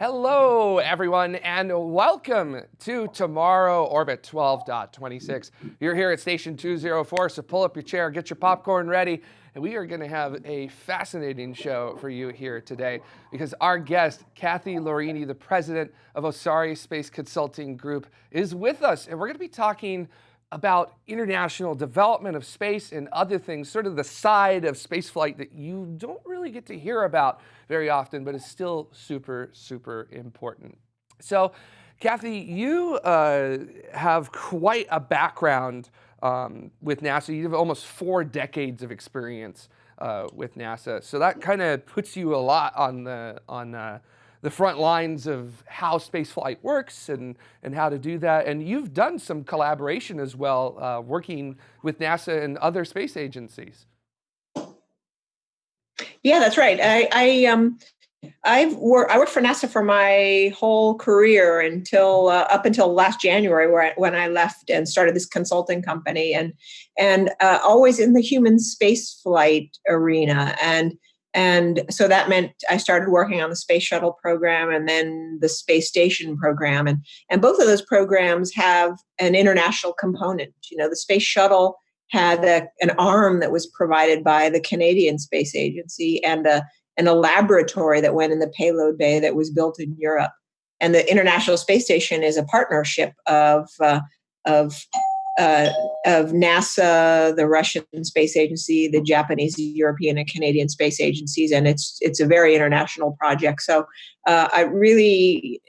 Hello, everyone, and welcome to Tomorrow Orbit 12.26. You're here at Station 204, so pull up your chair, get your popcorn ready, and we are going to have a fascinating show for you here today because our guest, Kathy Laurini, the president of Osare Space Consulting Group, is with us, and we're going to be talking about international development of space and other things, sort of the side of spaceflight that you don't really get to hear about very often, but is still super, super important. So, Kathy, you uh, have quite a background um, with NASA. You have almost four decades of experience uh, with NASA. So that kind of puts you a lot on the on uh, the front lines of how spaceflight works and, and how to do that. And you've done some collaboration as well, uh, working with NASA and other space agencies. Yeah, that's right. I, I um, I've worked. I worked for NASA for my whole career until uh, up until last January, where I, when I left and started this consulting company, and and uh, always in the human space flight arena. And and so that meant I started working on the space shuttle program and then the space station program. And, and both of those programs have an international component. You know, the space shuttle had a, an arm that was provided by the Canadian Space Agency and a, and a laboratory that went in the payload bay that was built in Europe. And the International Space Station is a partnership of, uh, of uh, of NASA, the Russian Space Agency, the Japanese, European, and Canadian space agencies, and it's it's a very international project. So uh, I really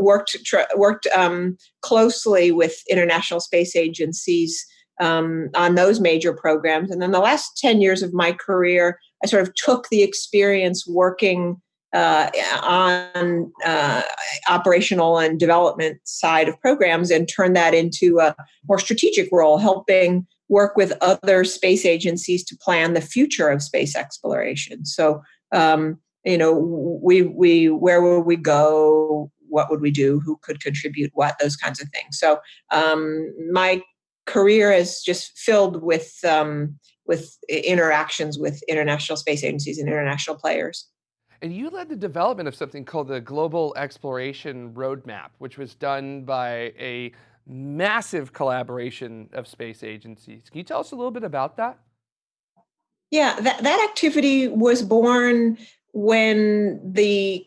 worked worked um, closely with international space agencies um, on those major programs, and then the last ten years of my career, I sort of took the experience working uh, on uh, operational and development side of programs and turn that into a more strategic role, helping work with other space agencies to plan the future of space exploration. So, um, you know, we we where will we go? What would we do? Who could contribute what? Those kinds of things. So, um, my career is just filled with um, with interactions with international space agencies and international players. And you led the development of something called the Global Exploration Roadmap, which was done by a massive collaboration of space agencies. Can you tell us a little bit about that? Yeah, that, that activity was born when the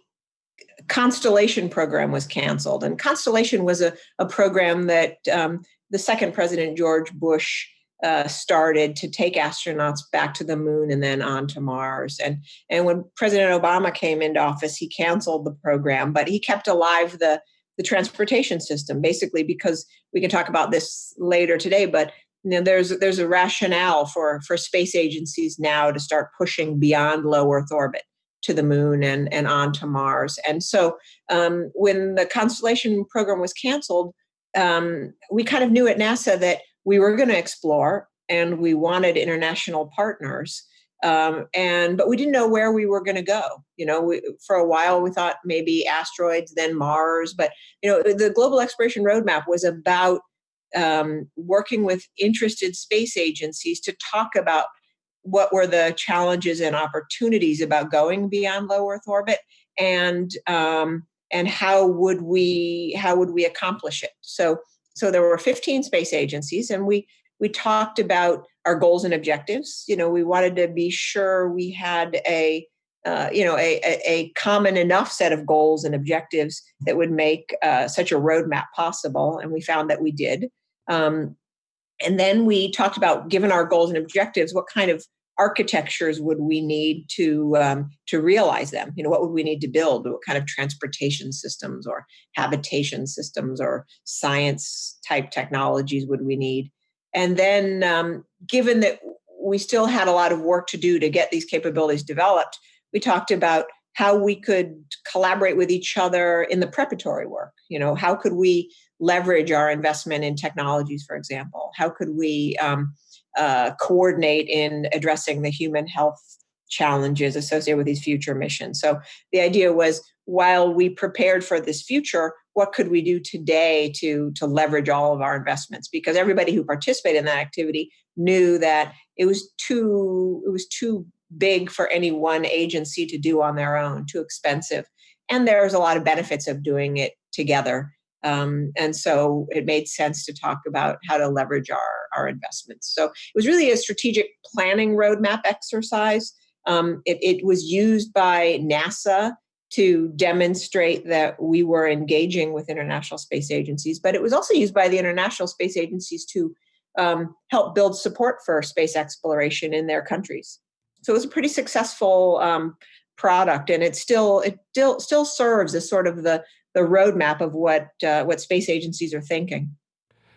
Constellation program was canceled. And Constellation was a, a program that um, the second president, George Bush, uh, started to take astronauts back to the moon and then on to Mars. And, and when President Obama came into office, he canceled the program, but he kept alive the, the transportation system, basically because we can talk about this later today, but you know, there's there's a rationale for for space agencies now to start pushing beyond low Earth orbit to the moon and and on to Mars. And so um, when the Constellation program was canceled, um, we kind of knew at NASA that we were going to explore and we wanted international partners um, and but we didn't know where we were going to go you know we, for a while we thought maybe asteroids then mars but you know the global exploration roadmap was about um, working with interested space agencies to talk about what were the challenges and opportunities about going beyond low earth orbit and um, and how would we how would we accomplish it. So so there were 15 space agencies, and we we talked about our goals and objectives. You know, we wanted to be sure we had a uh, you know a, a, common enough set of goals and objectives that would make uh, such a roadmap possible, and we found that we did. Um, and then we talked about, given our goals and objectives, what kind of architectures would we need to um, to realize them? You know, what would we need to build? What kind of transportation systems or habitation systems or science type technologies would we need? And then, um, given that we still had a lot of work to do to get these capabilities developed, we talked about how we could collaborate with each other in the preparatory work. You know, how could we leverage our investment in technologies, for example? How could we um, uh, coordinate in addressing the human health challenges associated with these future missions. So the idea was while we prepared for this future, what could we do today to, to leverage all of our investments? Because everybody who participated in that activity knew that it was too it was too big for any one agency to do on their own, too expensive. and there's a lot of benefits of doing it together. Um, and so it made sense to talk about how to leverage our, our investments. So it was really a strategic planning roadmap exercise. Um, it, it was used by NASA to demonstrate that we were engaging with international space agencies, but it was also used by the international space agencies to um, help build support for space exploration in their countries. So it was a pretty successful um, product, and it still it still still serves as sort of the the roadmap of what uh, what space agencies are thinking.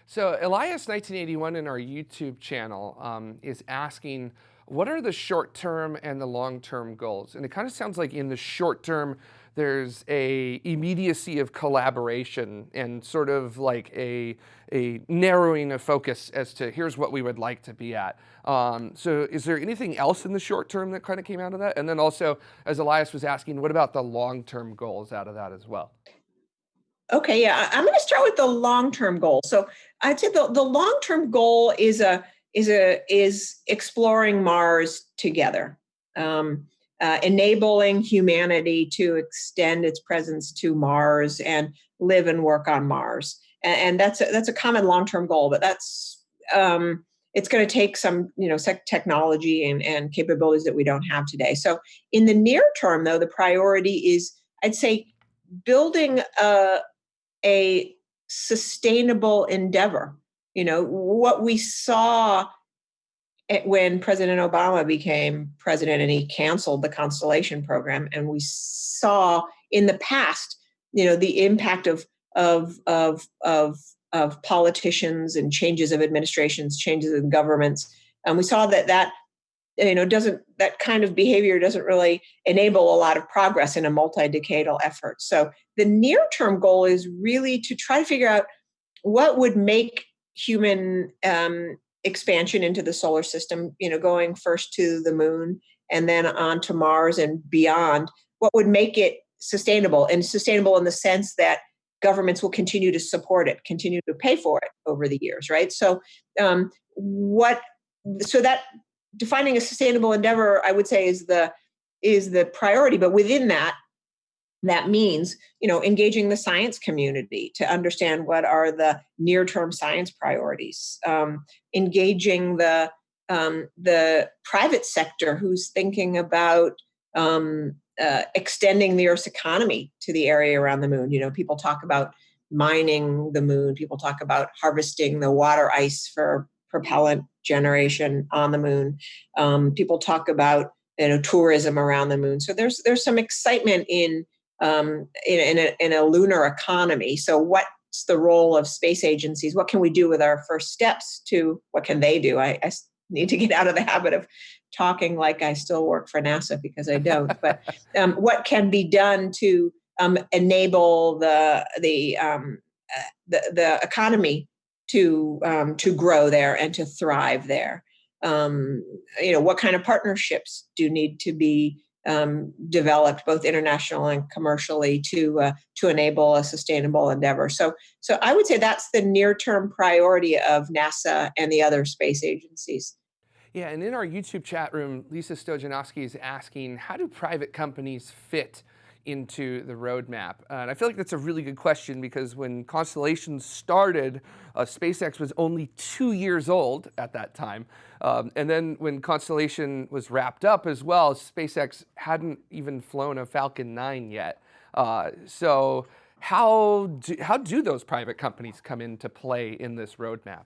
So Elias 1981 in our YouTube channel um, is asking what are the short term and the long term goals? And it kind of sounds like in the short term, there's a immediacy of collaboration and sort of like a, a narrowing of focus as to here's what we would like to be at. Um, so is there anything else in the short term that kind of came out of that? And then also, as Elias was asking, what about the long term goals out of that as well? Okay, yeah, I'm going to start with the long term goal. So I'd say the, the long term goal is a is a is exploring Mars together, um, uh, enabling humanity to extend its presence to Mars and live and work on Mars. And, and that's a, that's a common long term goal, but that's um, it's going to take some you know technology and, and capabilities that we don't have today. So in the near term, though, the priority is I'd say building a, a sustainable endeavor you know, what we saw when President Obama became president and he canceled the Constellation program, and we saw in the past, you know, the impact of of of of of politicians and changes of administrations, changes in governments, and we saw that that you know doesn't that kind of behavior doesn't really enable a lot of progress in a multi-decadal effort. So the near-term goal is really to try to figure out what would make human um, expansion into the solar system, you know, going first to the moon and then on to Mars and beyond, what would make it sustainable and sustainable in the sense that governments will continue to support it, continue to pay for it over the years, right? So, um, what? So that defining a sustainable endeavor, I would say, is the is the priority. But within that, that means you know engaging the science community to understand what are the near term science priorities um, engaging the um, the private sector who's thinking about um, uh, extending the earth's economy to the area around the moon. You know people talk about mining the moon people talk about harvesting the water ice for propellant generation on the moon. Um, people talk about you know tourism around the moon. So there's there's some excitement in um, in, in, a, in a lunar economy. So, what's the role of space agencies? What can we do with our first steps to what can they do? I, I need to get out of the habit of talking like I still work for NASA because I don't. but um, what can be done to um, enable the the, um, uh, the the economy to um, to grow there and to thrive there? Um, you know, what kind of partnerships do need to be um, developed both international and commercially to uh, to enable a sustainable endeavor. So so I would say that's the near term priority of NASA and the other space agencies. Yeah, and in our YouTube chat room, Lisa Stojanowski is asking, how do private companies fit into the roadmap? And I feel like that's a really good question because when Constellation started, uh, SpaceX was only two years old at that time. Um, and then when Constellation was wrapped up as well, SpaceX hadn't even flown a Falcon 9 yet. Uh, so how do, how do those private companies come into play in this roadmap?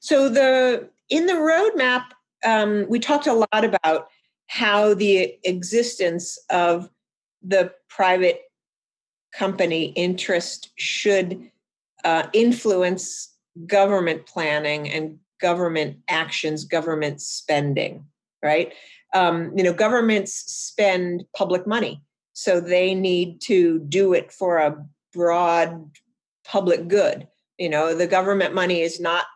So the in the roadmap, um, we talked a lot about how the existence of the private company interest should uh, influence government planning and government actions, government spending, right? Um, you know, governments spend public money, so they need to do it for a broad public good. You know, the government money is not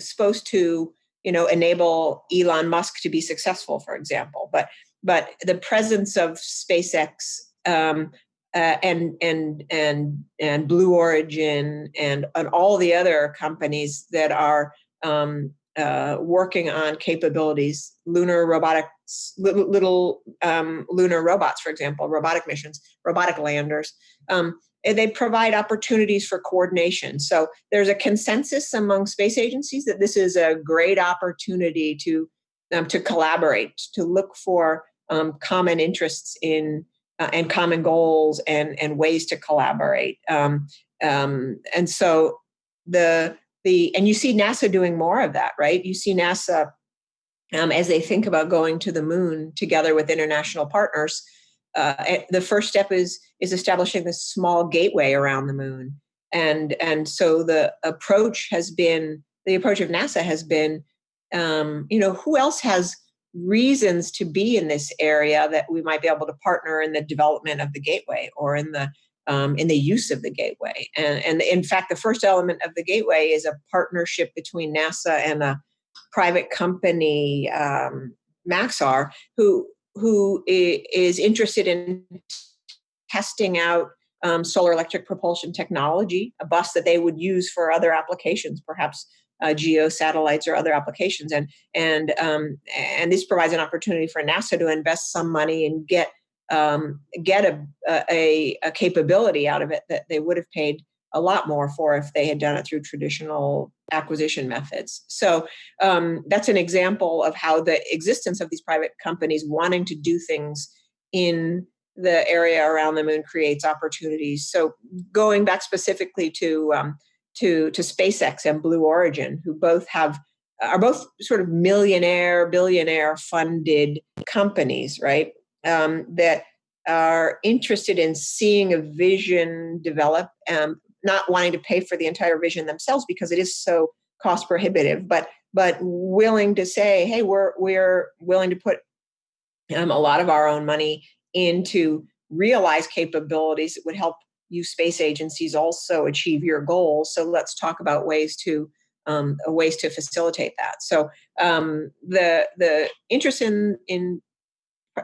supposed to you know enable Elon Musk to be successful, for example. But but the presence of SpaceX um, uh, and and and and Blue Origin and and all the other companies that are um, uh, working on capabilities, lunar robotic little, little um, lunar robots, for example, robotic missions, robotic landers. Um, they provide opportunities for coordination. So there's a consensus among space agencies that this is a great opportunity to um, to collaborate, to look for um, common interests in uh, and common goals and and ways to collaborate. Um, um, and so the the and you see NASA doing more of that, right? You see NASA um, as they think about going to the moon together with international partners. Uh, eh, the first step is is establishing this small gateway around the moon, and and so the approach has been the approach of NASA has been, um, you know, who else has reasons to be in this area that we might be able to partner in the development of the gateway or in the um, in the use of the gateway. And, and in fact, the first element of the gateway is a partnership between NASA and a private company, um, Maxar, who who is interested in testing out um, solar electric propulsion technology, a bus that they would use for other applications, perhaps uh, geo satellites or other applications. And and um, and this provides an opportunity for NASA to invest some money and get um, get a, a, a capability out of it that they would have paid a lot more for if they had done it through traditional acquisition methods. So um, that's an example of how the existence of these private companies wanting to do things in the area around the moon creates opportunities. So going back specifically to um, to to SpaceX and Blue Origin, who both have are both sort of millionaire, billionaire funded companies, right? Um, that are interested in seeing a vision develop, um, not wanting to pay for the entire vision themselves because it is so cost prohibitive, but but willing to say, hey, we're we're willing to put um, a lot of our own money into realize capabilities that would help you space agencies also achieve your goals. So let's talk about ways to um, ways to facilitate that. So um, the the interest in in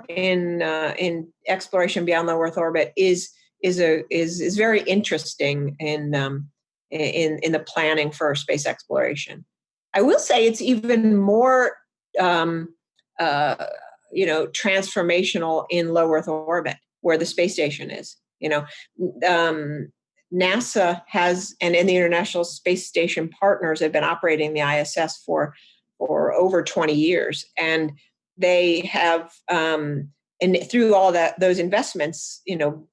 in uh, in exploration beyond low Earth orbit is is a is is very interesting in um, in in the planning for space exploration. I will say it's even more um, uh, you know transformational in low Earth orbit where the space station is you know um, nasa has and in the international space station partners have been operating the iss for for over 20 years and they have um, and through all that those investments you know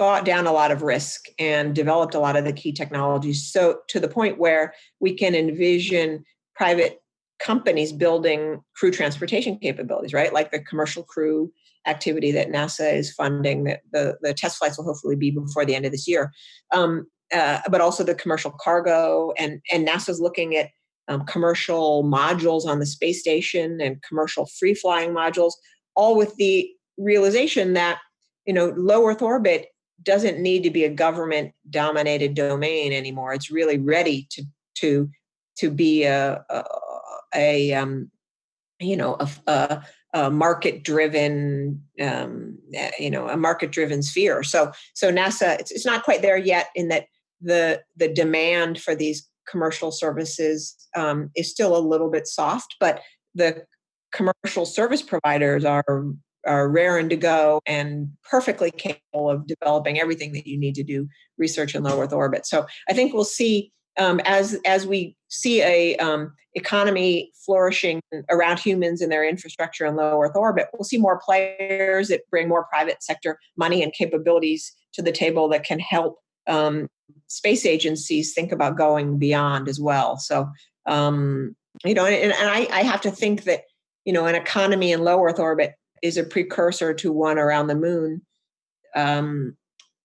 bought down a lot of risk and developed a lot of the key technologies so to the point where we can envision private companies building crew transportation capabilities right like the commercial crew activity that NASA is funding. That the, the test flights will hopefully be before the end of this year. Um, uh, but also the commercial cargo and and NASA's looking at um, commercial modules on the space station and commercial free flying modules, all with the realization that you know low Earth orbit doesn't need to be a government dominated domain anymore. It's really ready to to to be a a, a um, you know a, a a market driven um, eh, you know a market driven sphere so so nasa it's, it's not quite there yet in that the the demand for these commercial services um, is still a little bit soft but the commercial service providers are are raring to go and perfectly capable of developing everything that you need to do research in low earth orbit so i think we'll see um, as as we see a um, economy flourishing around humans and their infrastructure in low Earth orbit, we'll see more players that bring more private sector money and capabilities to the table that can help um, space agencies think about going beyond as well. So, um, you know, and, and I, I have to think that you know an economy in low Earth orbit is a precursor to one around the moon, um,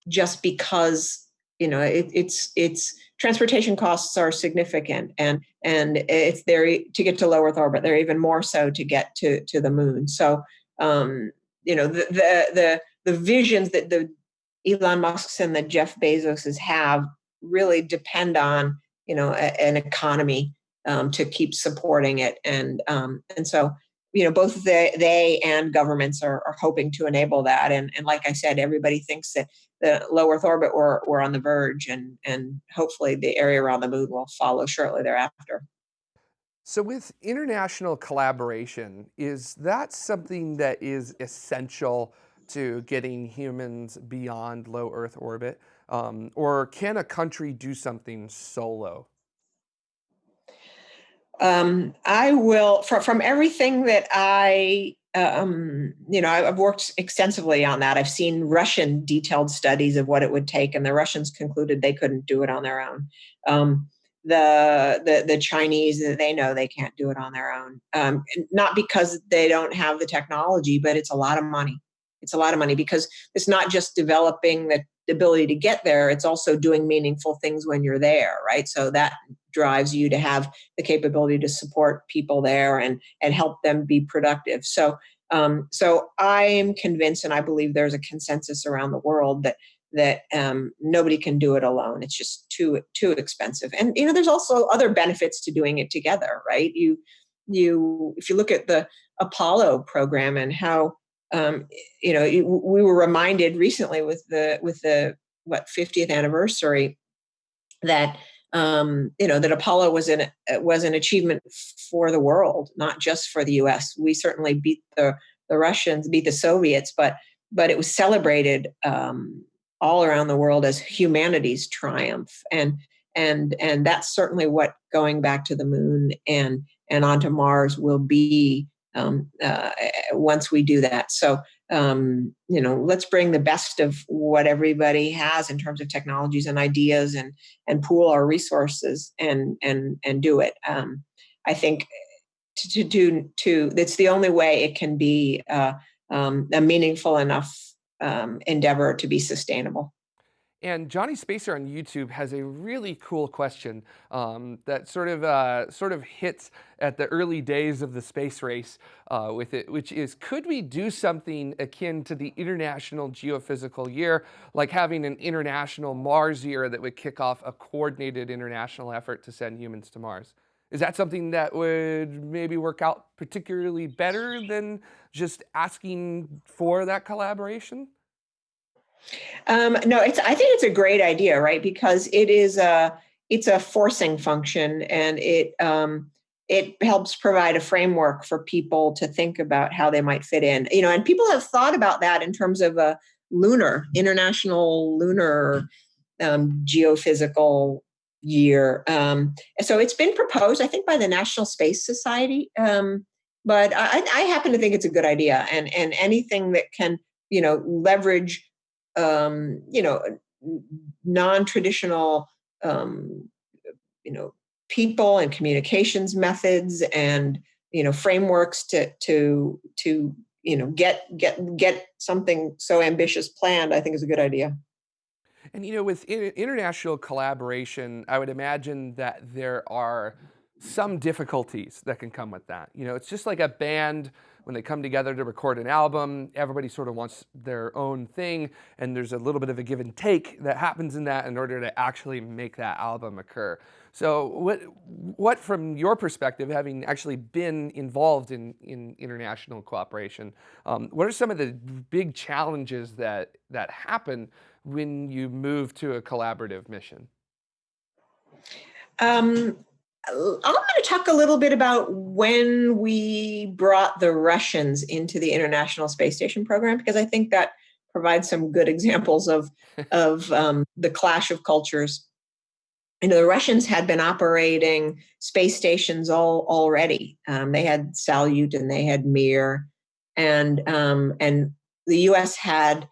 just because you know it, it's it's transportation costs are significant and and if they're to get to low earth orbit they're even more so to get to to the moon. So um you know the the the, the visions that the elon musk's and the jeff bezos's have really depend on you know a, an economy um, to keep supporting it. And um and so you know both they, they and governments are, are hoping to enable that and, and like i said everybody thinks that the low earth orbit we're, we're on the verge and and hopefully the area around the moon will follow shortly thereafter So with international collaboration, is that something that is essential to getting humans beyond low Earth orbit? Um, or can a country do something solo? Um, I will, from, from everything that I, um, you know, I've worked extensively on that. I've seen Russian detailed studies of what it would take, and the Russians concluded they couldn't do it on their own. Um, the, the the Chinese, they know they can't do it on their own. Um, not because they don't have the technology, but it's a lot of money. It's a lot of money because it's not just developing the ability to get there; it's also doing meaningful things when you're there, right? So that drives you to have the capability to support people there and and help them be productive. So um, so I'm convinced, and I believe there's a consensus around the world that that um, nobody can do it alone. It's just too too expensive. And you know, there's also other benefits to doing it together, right? You you if you look at the Apollo program and how um, you know we were reminded recently with the with the what 50th anniversary that um, you know that Apollo was an was an achievement for the world, not just for the U.S. We certainly beat the the Russians, beat the Soviets, but but it was celebrated um, all around the world as humanity's triumph, and and and that's certainly what going back to the moon and and onto Mars will be um, uh, once we do that. So um, you know, let's bring the best of what everybody has in terms of technologies and ideas, and and pool our resources and and and do it. Um, I think to, to do to that's the only way it can be uh, um, a meaningful enough um, endeavor to be sustainable. And Johnny Spacer on YouTube has a really cool question um, that sort of uh, sort of hits at the early days of the space race uh, with it, which is, could we do something akin to the International Geophysical Year, like having an International Mars Year that would kick off a coordinated international effort to send humans to Mars? Is that something that would maybe work out particularly better than just asking for that collaboration? Um, no, it's. I think it's a great idea, right? Because it is a it's a forcing function, and it um, it helps provide a framework for people to think about how they might fit in. You know, and people have thought about that in terms of a lunar international lunar um, geophysical year. Um, so it's been proposed, I think, by the National Space Society. Um, but I, I happen to think it's a good idea, and and anything that can you know leverage um, you know, non-traditional, um, you know, people and communications methods and you know frameworks to to to you know get get get something so ambitious planned. I think is a good idea. And you know, with international collaboration, I would imagine that there are some difficulties that can come with that. You know, it's just like a band when they come together to record an album, everybody sort of wants their own thing, and there's a little bit of a give and take that happens in that in order to actually make that album occur. So what, what from your perspective, having actually been involved in, in international cooperation, um, what are some of the big challenges that, that happen when you move to a collaborative mission? Um, I'm going to talk a little bit about when we brought the Russians into the International Space Station program, because I think that provides some good examples of, of um, the clash of cultures. You know, the Russians had been operating space stations all already. Um, they had Salyut and they had Mir, and um, and the U.S. had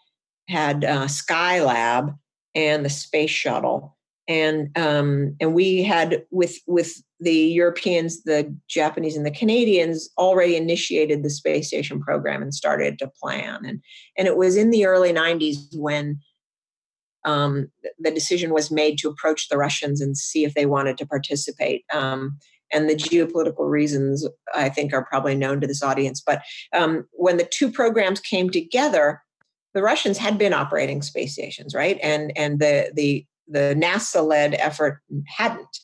had uh, Skylab and the space shuttle and um, and we had with with the Europeans, the Japanese, and the Canadians already initiated the space station program and started to plan. and And it was in the early '90s when um, the decision was made to approach the Russians and see if they wanted to participate. Um, and the geopolitical reasons, I think, are probably known to this audience. But um, when the two programs came together, the Russians had been operating space stations, right? And and the the the NASA led effort hadn't.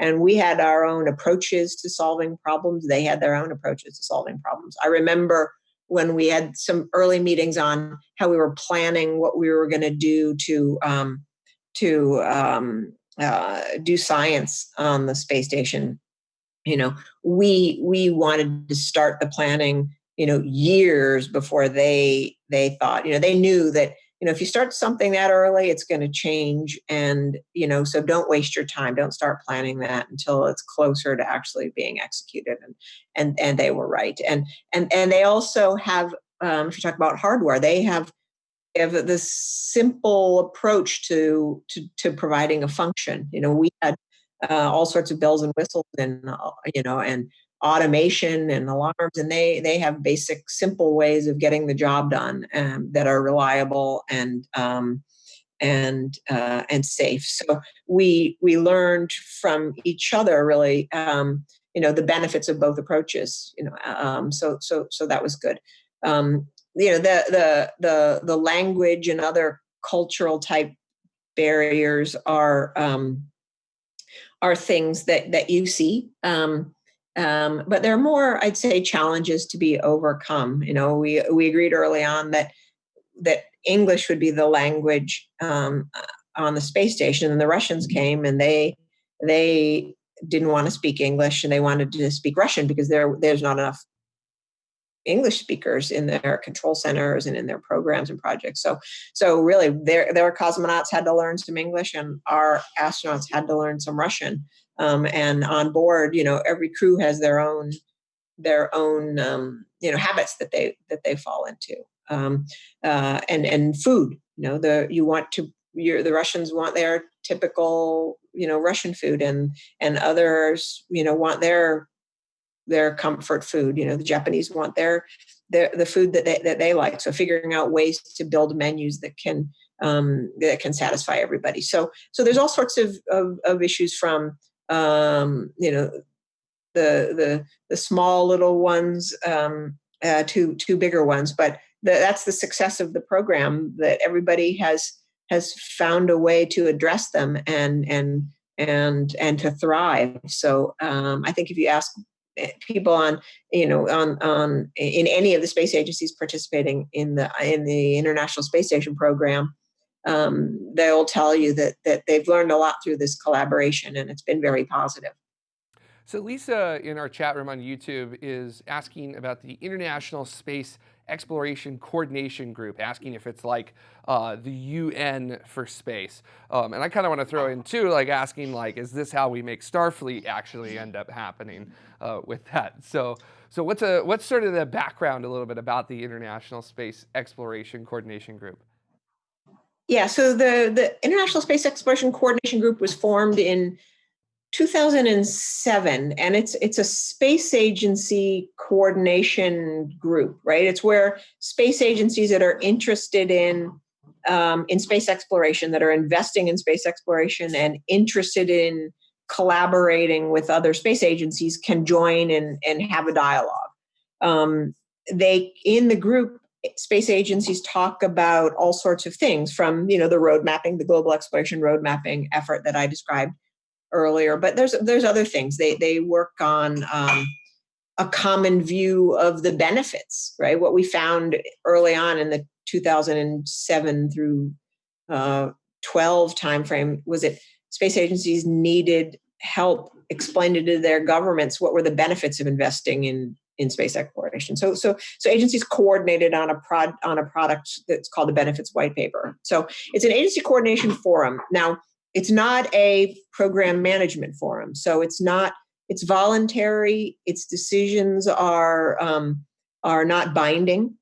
And we had our own approaches to solving problems. They had their own approaches to solving problems. I remember when we had some early meetings on how we were planning what we were going to do to um, to um, uh, do science on the space station. you know, we we wanted to start the planning, you know, years before they they thought, you know, they knew that you know if you start something that early it's going to change and you know so don't waste your time. Don't start planning that until it's closer to actually being executed and and and they were right. And and and they also have um, if you talk about hardware they have have this simple approach to to, to providing a function. You know we had uh, all sorts of bells and whistles and uh, you know and automation and alarms and they they have basic simple ways of getting the job done um, that are reliable and um, and uh, and safe. So we we learned from each other really um, you know the benefits of both approaches you know um, so so so that was good. Um, you know the the the the language and other cultural type barriers are um, are things that that you see um, um, but there are more, I'd say, challenges to be overcome. You know, we we agreed early on that that English would be the language um, uh, on the space station, and the Russians came and they they didn't want to speak English and they wanted to speak Russian because there there's not enough English speakers in their control centers and in their programs and projects. So, so really, their their cosmonauts had to learn some English, and our astronauts had to learn some Russian um, and on board you know every crew has their own their own um, you know habits that they that they fall into. Um, uh, and and food you know the you want to you the Russians want their typical you know Russian food and and others you know want their their comfort food. You know the Japanese want their their the food that they that they like. So figuring out ways to build menus that can um, that can satisfy everybody. So so there's all sorts of, of, of issues from um, you know, the the the small little ones um, uh, to to bigger ones. But the, that's the success of the program that everybody has has found a way to address them and and and and to thrive. So um, I think if you ask eh, people on you know on on in any of the space agencies participating in the in the International Space Station program, um, they'll tell you that that they've learned a lot through this collaboration, and it's been very positive. So Lisa in our chat room on YouTube is asking about the International Space Exploration Coordination Group, asking if it's like uh, the UN for space. Um, and I kind of want to throw in too, like asking like, is this how we make Starfleet actually end up happening uh, with that? So, so what's a what's sort of the background a little bit about the International Space Exploration Coordination Group? Yeah, so the, the International Space Exploration Coordination Group was formed in 2007 and it's it's a space agency coordination group right? It's where space agencies that are interested in um, in space exploration that are investing in space exploration and interested in collaborating with other space agencies can join and, and have a dialogue. Um, they in the group space agencies talk about all sorts of things from you know the road mapping the global exploration road mapping effort that i described earlier but there's there's other things. They they work on um, a common view of the benefits right? What we found early on in the 2007 through uh, 12 timeframe was that space agencies needed help explaining to their governments what were the benefits of investing in in space exploration. So, so, so agencies coordinated on a prod on a product that's called the benefits white paper. So it's an agency coordination forum. Now, it's not a program management forum. So it's not. It's voluntary. Its decisions are um, are not binding,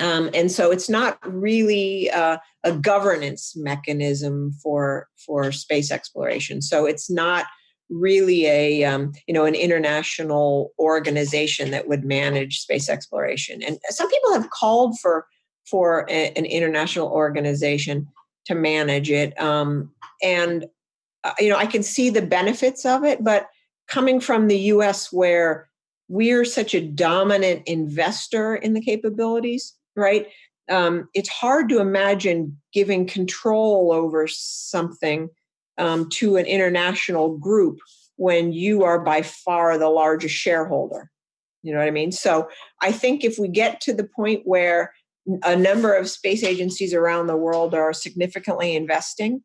um, and so it's not really uh, a governance mechanism for for space exploration. So it's not really a um, you know an international organization that would manage space exploration. And some people have called for for a, an international organization to manage it um, and uh, you know i can see the benefits of it but coming from the us where we're such a dominant investor in the capabilities right um, it's hard to imagine giving control over something um, to an international group when you are by far the largest shareholder. You know what I mean? So I think if we get to the point where a number of space agencies around the world are significantly investing,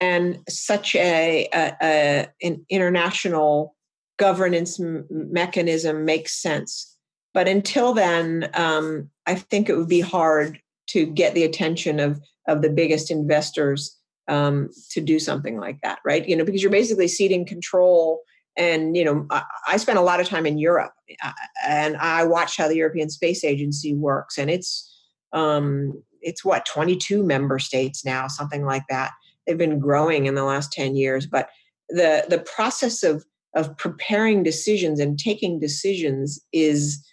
and such a, a, a an international governance mechanism makes sense. But until then, um, I think it would be hard to get the attention of of the biggest investors um, to do something like that, right? You know, because you're basically ceding control. And you know, I, I spent a lot of time in Europe, uh, and I watched how the European Space Agency works, and it's um, it's what 22 member states now, something like that. They've been growing in the last 10 years, but the the process of of preparing decisions and taking decisions is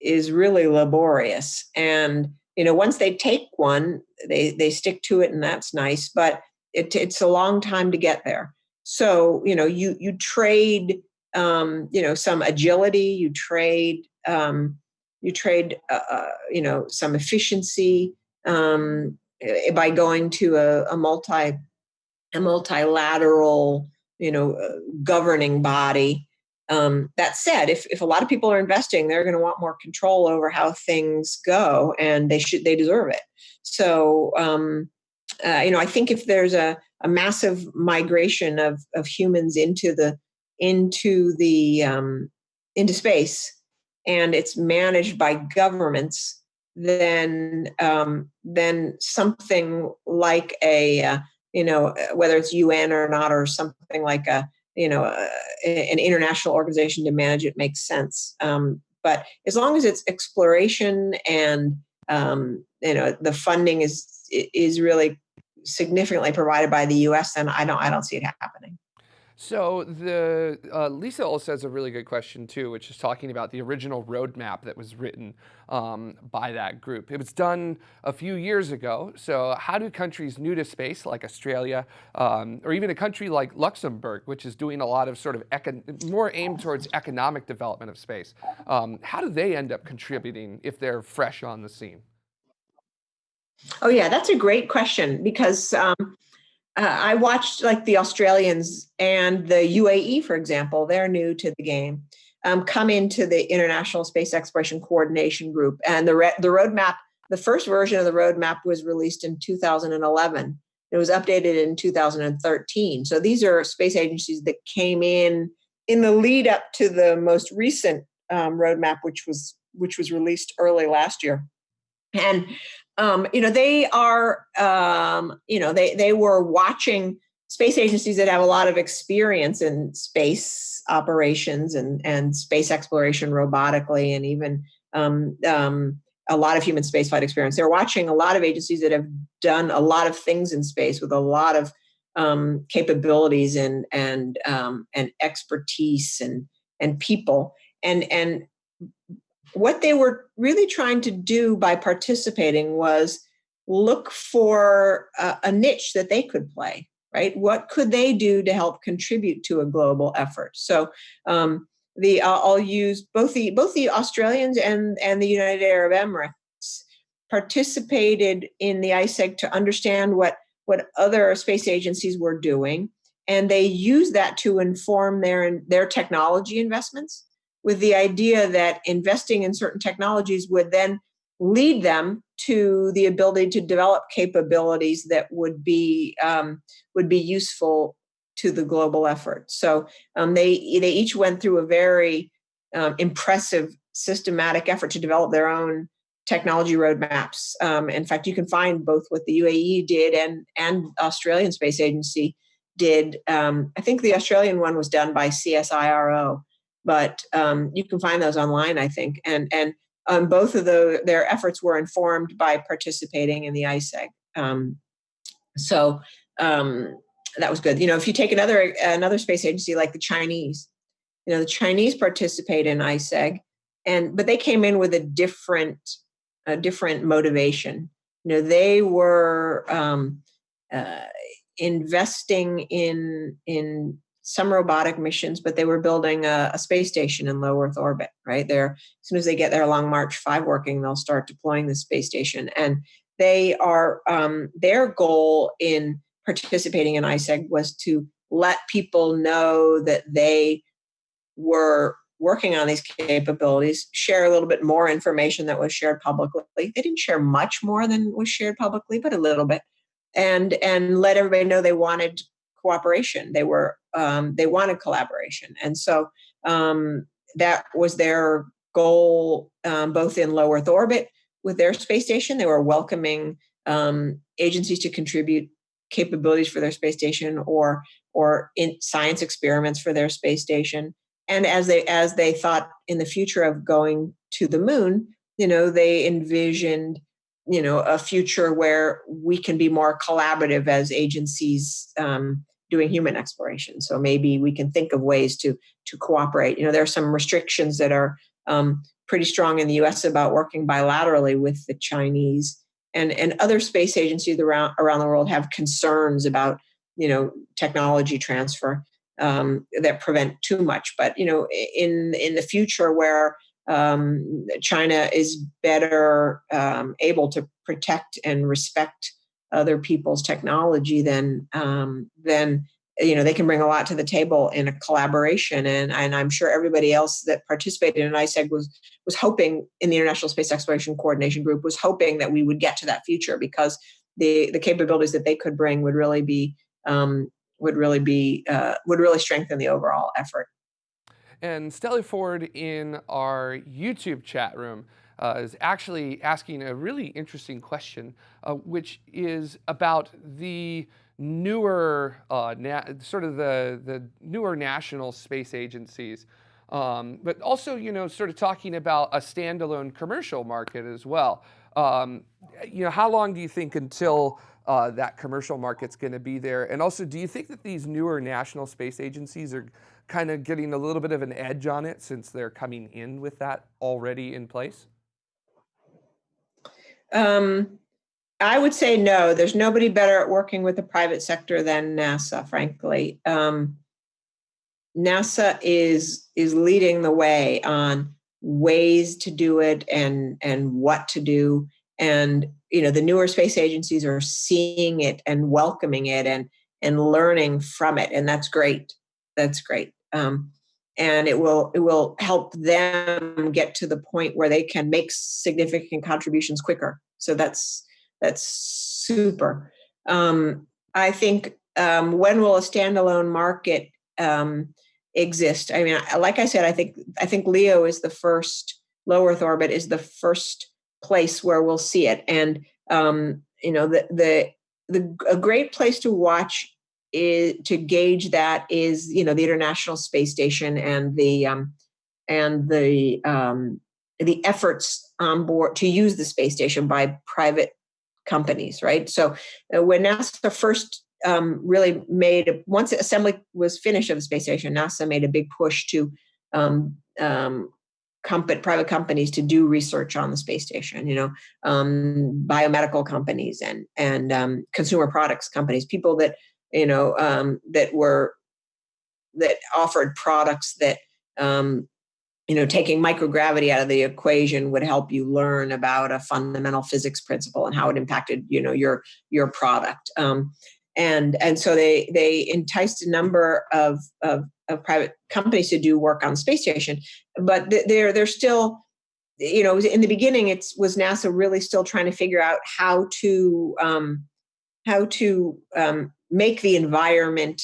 is really laborious and you know once they take one they they stick to it and that's nice but it, it's a long time to get there so you know you you trade um, you know some agility you trade um, you trade uh, uh, you know some efficiency um, eh, by going to a, a multi a multilateral you know uh, governing body um, that said, if, if a lot of people are investing, they're going to want more control over how things go, and they should they deserve it. So, um, uh, you know, I think if there's a, a massive migration of of humans into the into the um, into space, and it's managed by governments, then um, then something like a uh, you know whether it's UN or not or something like a you know uh, an international organization to manage it makes sense. Um, but as long as it's exploration and um, you know the funding is is really significantly provided by the us then i don't i don't see it happening so the uh, Lisa also has a really good question too, which is talking about the original roadmap that was written um, by that group. It was done a few years ago. So how do countries new to space, like Australia, um, or even a country like Luxembourg, which is doing a lot of sort of more aimed towards economic development of space, um, how do they end up contributing if they're fresh on the scene? Oh yeah, that's a great question because um, uh, I watched like the Australians and the UAE, for example, they're new to the game, um, come into the International Space Exploration Coordination Group. And the, re- the roadmap, the first version of the roadmap was released in 2011. It was updated in 2013. So these are space agencies that came in in the lead up to the most recent um, roadmap, which was which was released early last year. And um, you know, they are, um, you know, they they were watching space agencies that have a lot of experience in space operations and and space exploration robotically, and even um, um, a lot of human spaceflight experience. They're watching a lot of agencies that have done a lot of things in space with a lot of um, capabilities and and um, and expertise and and people and and what they were really trying to do by participating was look for a, a, niche that they could play right? What could they do to help contribute to a global effort? So um, the uh, i'll use both the both the australians and and the united arab emirates participated in the iseg to understand what what other space agencies were doing and they used that to inform their their technology investments with the idea that investing in certain technologies would then lead them to the ability to develop capabilities that would be um, would be useful to the global effort. So um, they they each went through a very um, impressive systematic effort to develop their own technology roadmaps. Um, in fact, you can find both what the UAE did and and Australian Space Agency did. Um, I think the Australian one was done by CSIRO, but um, you can find those online, I think. And and um, both of the, their efforts were informed by participating in the ISEG. Um, so um, that was good. You know, if you take another another space agency like the Chinese, you know, the Chinese participate in ISEG, and but they came in with a different a different motivation. You know, they were um, uh, investing in in some robotic missions, but they were building a, a, space station in low Earth orbit, right? There, as soon as they get their Long March 5 working, they'll start deploying the space station. And they are, um, their goal in participating in ISEG was to let people know that they were working on these capabilities, share a little bit more information that was shared publicly. They didn't share much more than was shared publicly, but a little bit. And and let everybody know they wanted cooperation. They were um, they wanted collaboration, and so um, that was their goal, um, both in low Earth orbit with their space station. They were welcoming um, agencies to contribute capabilities for their space station or or in science experiments for their space station. And as they as they thought in the future of going to the moon, you know, they envisioned you know a future where we can be more collaborative as agencies um, doing human exploration. So maybe we can think of ways to to cooperate. You know there are some restrictions that are um, pretty strong in the us about working bilaterally with the chinese. And and other space agencies around around the world have concerns about you know technology transfer um, that prevent too much. But you know in in the future where um, China is better um, able to protect and respect other people's technology then um, then you know they can bring a lot to the table in a collaboration and and I'm sure everybody else that participated in ISEG was was hoping in the International Space Exploration Coordination Group was hoping that we would get to that future because the the capabilities that they could bring would really be um, would really be uh, would really strengthen the overall effort. And Stelly Ford in our YouTube chat room uh, is actually asking a really interesting question, uh, which is about the newer, uh, sort of the, the newer national space agencies. Um, but also, you know, sort of talking about a standalone commercial market as well. Um, you know, how long do you think until uh, that commercial market's going to be there? And also, do you think that these newer national space agencies are kind of getting a little bit of an edge on it since they're coming in with that already in place? Um, I would say no. There's nobody better at working with the private sector than NASA, frankly. Um, NASA is is leading the way on ways to do it and and what to do and you know the newer space agencies are seeing it and welcoming it and and learning from it and that's great that's great um, and it will it will help them get to the point where they can make significant contributions quicker. So that's that's super. Um, i think um, when will a standalone market um, exist? I mean like i said i think i think leo is the first low earth orbit is the first place where we'll see it. And um, you know the the the a great place to watch is, to gauge that is you know the International Space Station and the um, and the um, the efforts on board to use the space station by private companies, right? So uh, when NASA first um, really made once assembly was finished of the space station, NASA made a big push to um, um, company, private companies to do research on the space station. You know, um, biomedical companies and and um, consumer products companies, people that you know um, that were that offered products that um, you know taking microgravity out of the equation would help you learn about a fundamental physics principle and how it impacted you know your your product. Um, and and so they they enticed a number of, of, of private companies to do work on space station but they're they're still you know in the beginning it was nasa really still trying to figure out how to um, how to um, make the environment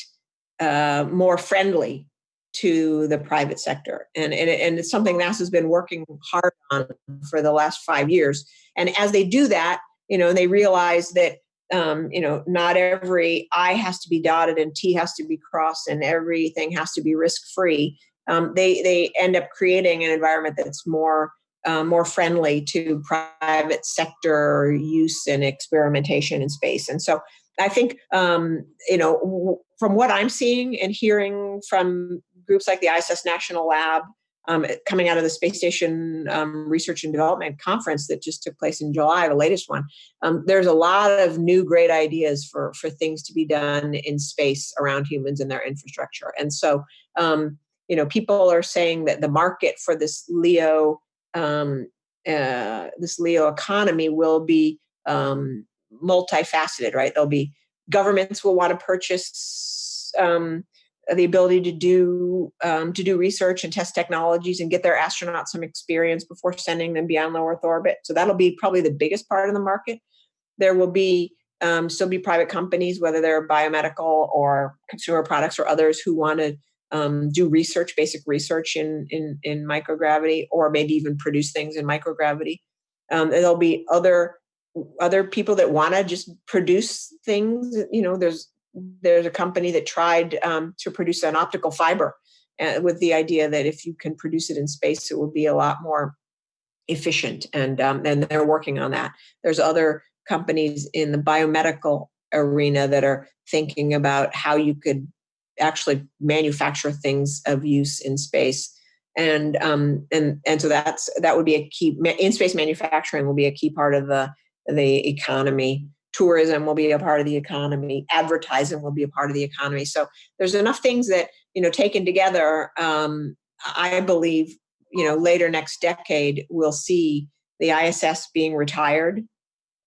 uh, more friendly to the private sector. And, and, and it's something NASA's been working hard on for the last five years. And as they do that, you know, they realize that, um, you know, not every I has to be dotted and T has to be crossed and everything has to be risk free. Um, they, they end up creating an environment that's more uh, more friendly to private sector use and experimentation in space. And so I think, um, you know, from what I'm seeing and hearing from groups like the ISS National Lab, um, coming out of the Space Station um, Research and Development Conference that just took place in July, the latest one, um, there's a lot of new great ideas for, for things to be done in space around humans and their infrastructure. And so, um, you know, people are saying that the market for this LEO, um, uh, this LEO economy will be um, multifaceted, right? There'll be governments will want to purchase um, the ability to do um, to do research and test technologies and get their astronauts some experience before sending them beyond low Earth orbit. So that'll be probably the biggest part of the market. There will be um, still be private companies, whether they're biomedical or consumer products or others, who want to um, do research, basic research in, in, in microgravity, or maybe even produce things in microgravity. Um, there'll be other other people that want to just produce things. You know, there's there's a company that tried um, to produce an optical fiber uh, with the idea that if you can produce it in space, it will be a lot more efficient, and um, and they're working on that. There's other companies in the biomedical arena that are thinking about how you could actually manufacture things of use in space and um, and and so that's that would be a key in space manufacturing will be a key part of the the economy. Tourism will be a part of the economy. Advertising will be a part of the economy. So there's enough things that you know taken together um, i believe you know later next decade we'll see the iss being retired.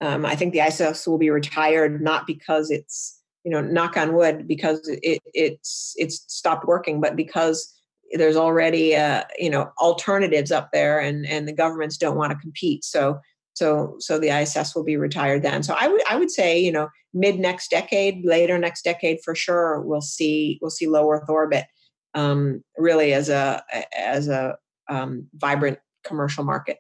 Um, i think the iss will be retired not because it's you know knock on wood because it it's it's stopped working but because there's already uh, you know alternatives up there and and the governments don't want to compete. So so so the iss will be retired then. So i would i would say you know mid next decade later next decade for sure we'll see we'll see low earth orbit um, really as a as a um, vibrant commercial market.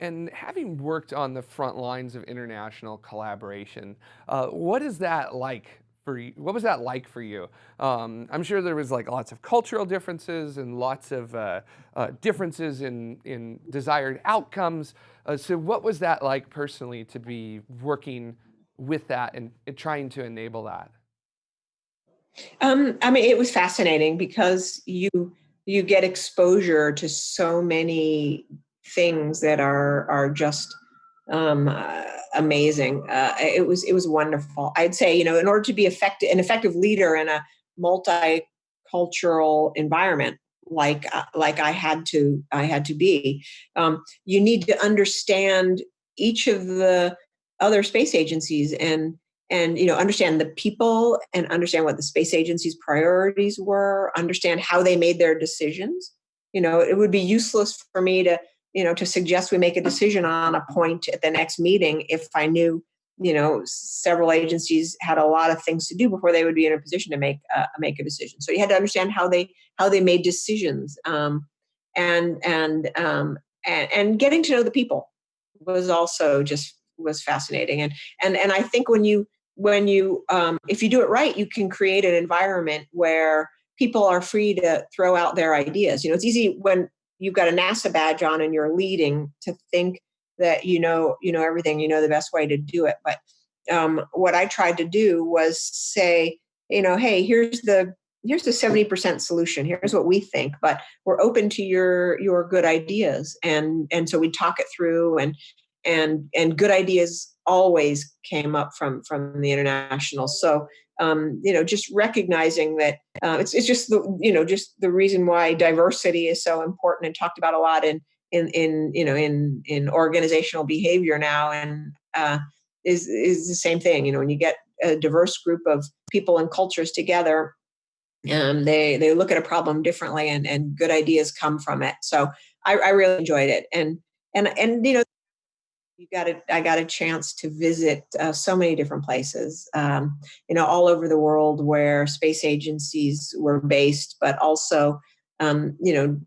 And having worked on the front lines of international collaboration, uh, what is that like for you? What was that like for you? Um, I'm sure there was like lots of cultural differences and lots of uh, uh, differences in, in desired outcomes. Uh, so what was that like personally to be working with that and, and trying to enable that? Um, I mean, it was fascinating because you you get exposure to so many things that are are just um, uh, amazing. Uh, it was it was wonderful. I'd say you know in order to be effective an effective leader in a multicultural environment like uh, like I had to I had to be, um, you need to understand each of the other space agencies and and you know understand the people and understand what the space agency's priorities were understand how they made their decisions you know it would be useless for me to you know to suggest we make a decision on a point at the next meeting if i knew you know several agencies had a lot of things to do before they would be in a position to make uh, make a decision. So you had to understand how they how they made decisions um, and and um, and and getting to know the people was also just was fascinating. And and and i think when you when you um, if you do it right you can create an environment where people are free to throw out their ideas. You know it's easy when you've got a NASA badge on and you're leading to think that you know you know everything you know the best way to do it. But um, what i tried to do was say you know hey here's the here's the 70% solution. Here's what we think but we're open to your your good ideas. And and so we talk it through and and and good ideas always came up from from the international. So um, you know, just recognizing that uh, it's, it's just the, you know, just the reason why diversity is so important and talked about a lot in, in, in, you know, in, in organizational behavior now. And uh, is, is the same thing, you know, when you get a diverse group of people and cultures together, um, they, they look at a problem differently and, and good ideas come from it. So I, I really enjoyed it. And, and, and, you know, you got a, I got a chance to visit uh, so many different places, um, you know, all over the world where space agencies were based, but also, um, you know,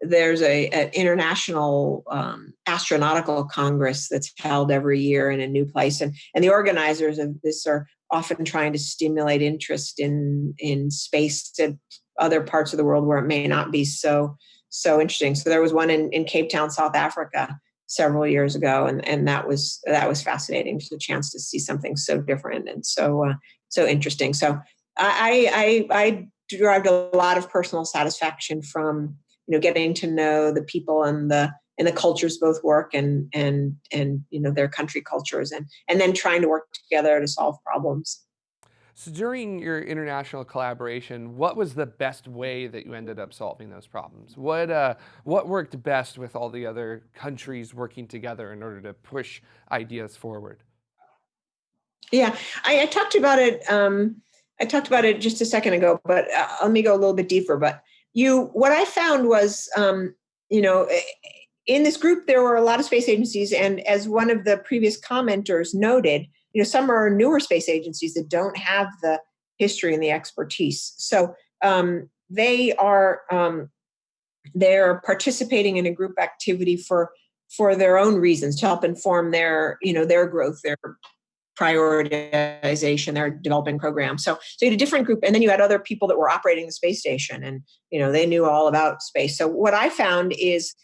there's a an international um, astronautical congress that's held every year in a new place, and and the organizers of this are often trying to stimulate interest in in space to other parts of the world where it may not be so so interesting. So there was one in, in Cape Town, South Africa, several years ago, and and that was that was fascinating. Just a chance to see something so different and so uh, so interesting. So I, I I derived a lot of personal satisfaction from you know getting to know the people and the and the cultures both work and and and you know their country cultures and and then trying to work together to solve problems. So during your international collaboration, what was the best way that you ended up solving those problems? What, uh, what worked best with all the other countries working together in order to push ideas forward? Yeah, I, I talked about it. Um, I talked about it just a second ago, but uh, let me go a little bit deeper. But you, what I found was, um, you know, in this group there were a lot of space agencies, and as one of the previous commenters noted, you know some are newer space agencies that don't have the history and the expertise. So um, they are um, they're participating in a group activity for for their own reasons to help inform their you know their growth their prioritization their developing program. So so you had a different group and then you had other people that were operating the space station and you know they knew all about space. So what i found is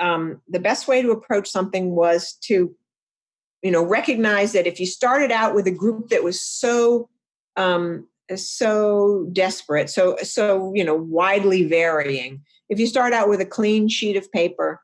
um, the best way to approach something was to you know recognize that if you started out with a group that was so um, so desperate so so you know widely varying if you start out with a clean sheet of paper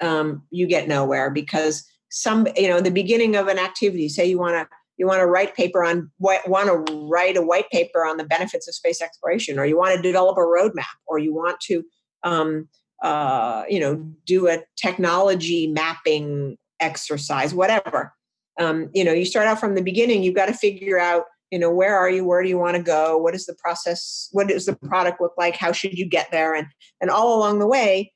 um, you get nowhere because some you know the beginning of an activity say you want to you want to write paper on what want to write a white paper on the benefits of space exploration or you want to develop a roadmap or you want to um, uh, you know do a technology mapping exercise whatever. Um, you know you start out from the beginning you've got to figure out you know where are you where do you want to go what is the process what does the product look like how should you get there and and all along the way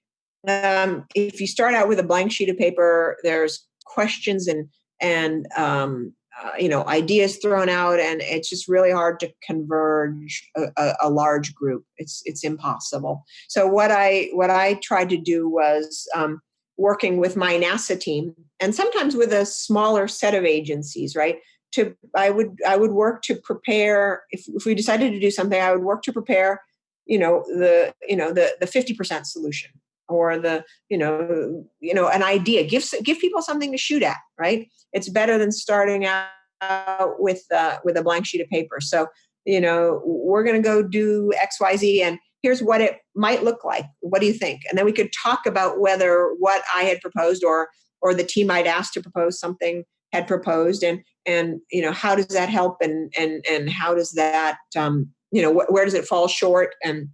um, if you start out with a blank sheet of paper there's questions and and um, uh, you know ideas thrown out and it's just really hard to converge a, a, a, large group. It's it's impossible. So what i what i tried to do was um, working with my nasa team and sometimes with a smaller set of agencies right? To i would i would work to prepare if, if we decided to do something i would work to prepare you know the you know the the 50% solution or the you know you know an idea. Give give people something to shoot at right? It's better than starting out with uh, with a blank sheet of paper. So you know we're going to go do xyz and here's what it might look like. What do you think? And then we could talk about whether what i had proposed or or the team i'd asked to propose something had proposed and and you know how does that help and and and how does that um, you know wh- where does it fall short? And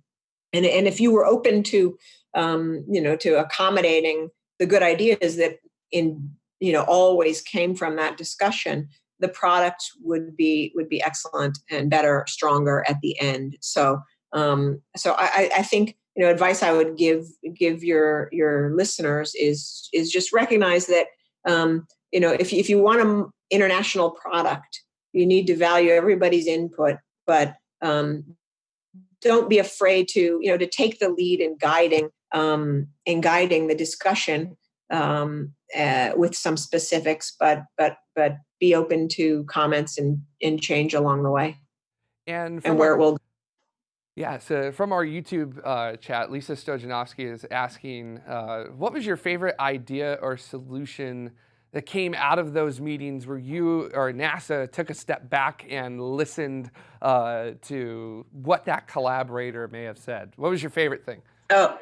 and and if you were open to um, you know to accommodating the good ideas that in you know always came from that discussion the product would be would be excellent and better stronger at the end. So um, so I, I think you know advice i would give give your your listeners is is just recognize that um, you know if, if you want an international product you need to value everybody's input but um, don't be afraid to you know to take the lead in guiding um, in guiding the discussion um, uh, with some specifics but but but be open to comments and and change along the way. And, and where our, it will yeah, so from our YouTube uh, chat, Lisa Stojanovsky is asking, uh, what was your favorite idea or solution that came out of those meetings where you or NASA took a step back and listened uh, to what that collaborator may have said? What was your favorite thing? Oh,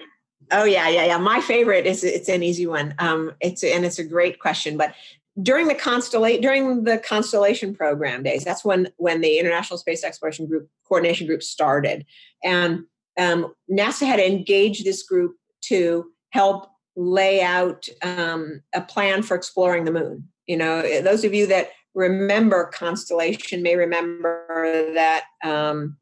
oh yeah, yeah, yeah. My favorite is it's an easy one. Um, it's and it's a great question, but during the constellation during the constellation program days, that's when when the International Space Exploration Group coordination group started, and um, NASA had engaged this group to help lay out um, a plan for exploring the moon. You know, those of you that remember Constellation may remember that um,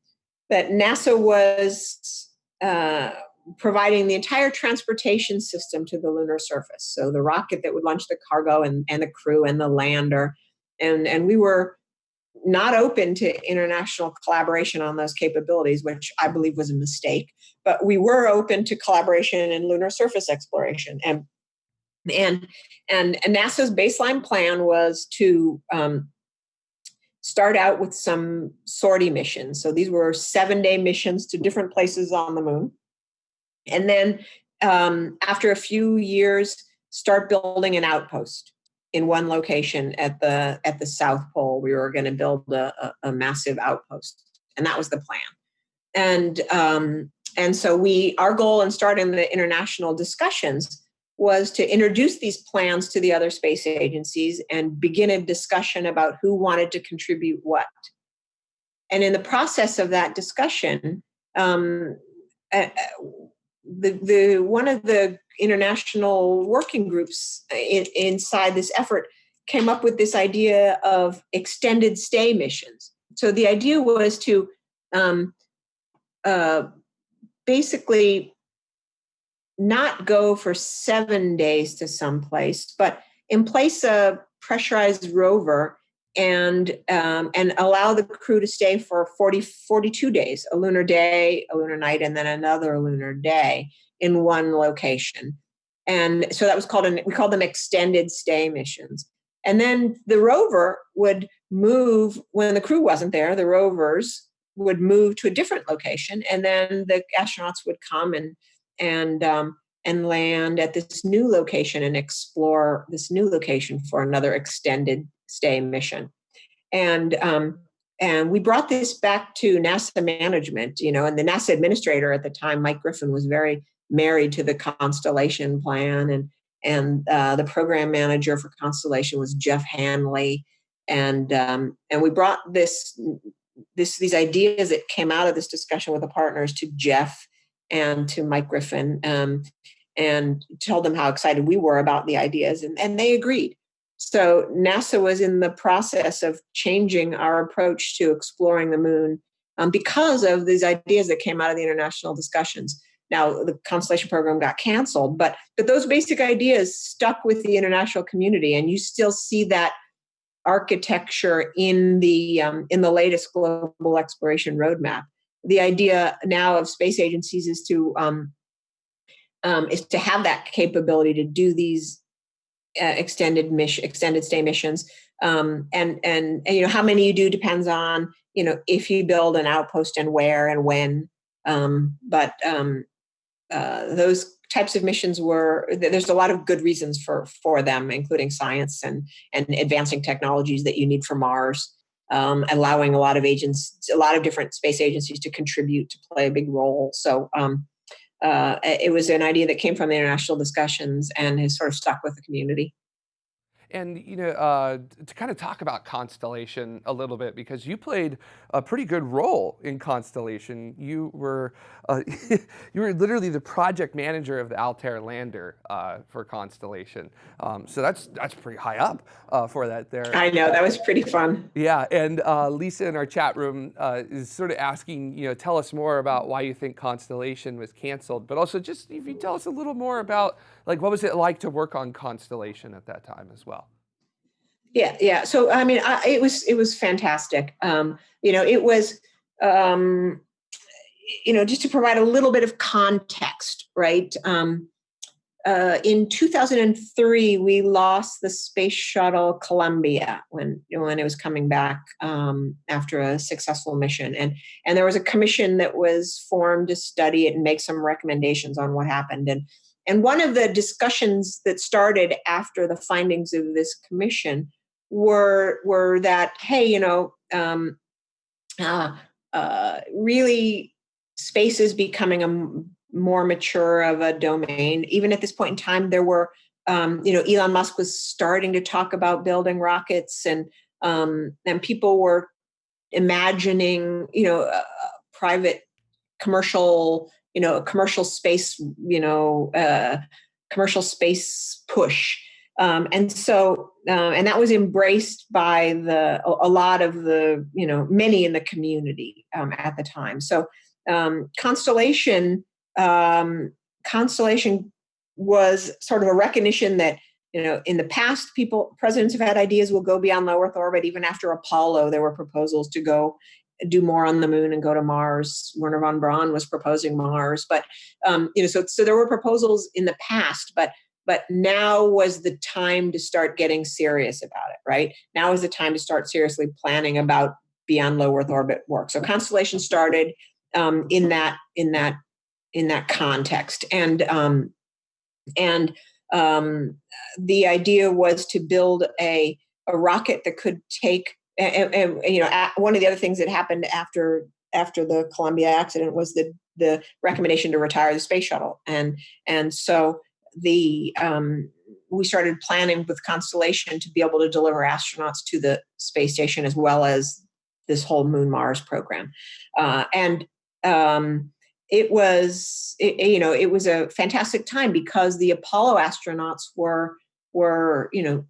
that NASA was uh, providing the entire transportation system to the lunar surface. So the rocket that would launch the cargo and, and the crew and the lander, and and we were not open to international collaboration on those capabilities, which I believe was a mistake. But we were open to collaboration in lunar surface exploration, and and and, and NASA's baseline plan was to um, start out with some sortie missions. So these were seven day missions to different places on the moon, and then um, after a few years, start building an outpost in one location at the at the South Pole. We were going to build a, a, a, massive outpost, and that was the plan. And um, and so we our goal in starting the international discussions was to introduce these plans to the other space agencies and begin a discussion about who wanted to contribute what. And in the process of that discussion, um, uh, the the one of the international working groups in, inside this effort came up with this idea of extended stay missions. So the idea was to um, uh, basically not go for seven days to some place, but in place a pressurized rover and um, and allow the crew to stay for 40 42 days a lunar day a lunar night and then another lunar day in one location. And so that was called an we called them extended stay missions. And then the rover would move when the crew wasn't there the rovers would move to a different location and then the astronauts would come and and um, and land at this new location and explore this new location for another extended stay mission. And um, and we brought this back to NASA management, you know, and the NASA administrator at the time, Mike Griffin, was very married to the Constellation plan, and and uh, the program manager for Constellation was Jeff Hanley, and um, and we brought this this these ideas that came out of this discussion with the partners to Jeff and to Mike Griffin, um, and told them how excited we were about the ideas, and, and they agreed. So NASA was in the process of changing our approach to exploring the moon um, because of these ideas that came out of the international discussions. Now the Constellation program got canceled, but but those basic ideas stuck with the international community, and you still see that architecture in the um, in the latest global exploration roadmap. The idea now of space agencies is to um, um, is to have that capability to do these uh, extended mission, extended stay missions. Um, and, and, and you know how many you do depends on you know if you build an outpost and where and when. Um, but um, uh, those types of missions were there's a lot of good reasons for for them, including science and and advancing technologies that you need for Mars. Um, allowing a lot of agents, a lot of different space agencies to contribute to play a big role. So um, uh, it was an idea that came from the international discussions and has sort of stuck with the community. And, you know, uh, to kind of talk about Constellation a little bit, because you played a pretty good role in Constellation. You were, uh, you were literally the project manager of the Altair lander uh, for Constellation. Um, so that's, that's pretty high up uh, for that there. I know, that was pretty fun. Yeah, and uh, Lisa in our chat room uh, is sort of asking, you know, tell us more about why you think Constellation was canceled, but also just if you tell us a little more about, like, what was it like to work on Constellation at that time as well? Yeah, yeah. So I mean, I, it was it was fantastic. Um, you know, it was um, you know just to provide a little bit of context, right? Um, uh, in 2003, we lost the space shuttle Columbia when when it was coming back um, after a successful mission, and and there was a commission that was formed to study it and make some recommendations on what happened. And and one of the discussions that started after the findings of this commission were were that hey you know um, uh, uh, really space is becoming a more mature of a domain. Even at this point in time there were um, you know elon musk was starting to talk about building rockets and um, and people were imagining you know private commercial you know commercial space you know uh, commercial space push um, and so uh, and that was embraced by the a, lot of the you know many in the community um, at the time so um, constellation um, constellation was sort of a recognition that you know in the past people presidents have had ideas will go beyond low earth orbit even after apollo there were proposals to go do more on the moon and go to Mars. Wernher von Braun was proposing Mars, but um, you know, so so there were proposals in the past, but but now was the time to start getting serious about it right? Now is the time to start seriously planning about beyond low earth orbit work. So constellation started um, in that in that in that context. And um, and um, the idea was to build a a rocket that could take and, and, and you know one of the other things that happened after after the Columbia accident was the the recommendation to retire the space shuttle. And and so the um, we started planning with Constellation to be able to deliver astronauts to the space station as well as this whole Moon Mars program, uh, and um, it was it, you know it was a fantastic time because the Apollo astronauts were were you know